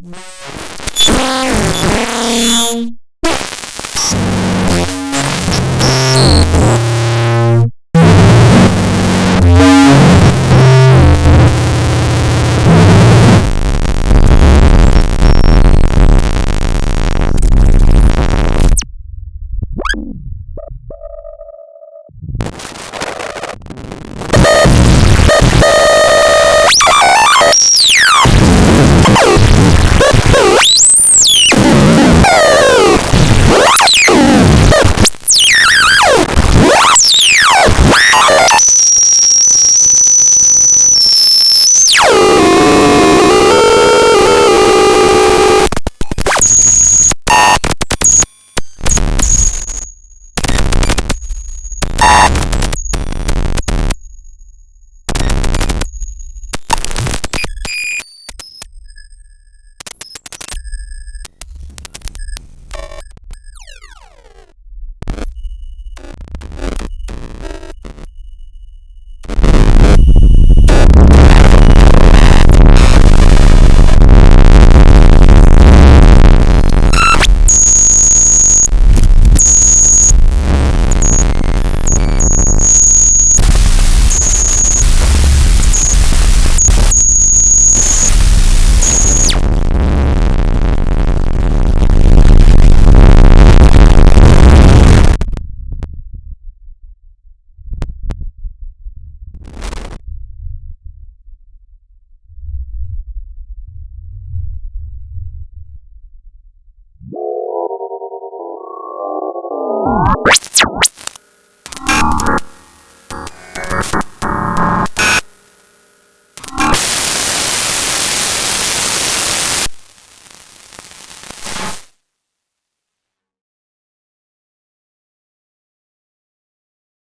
Não.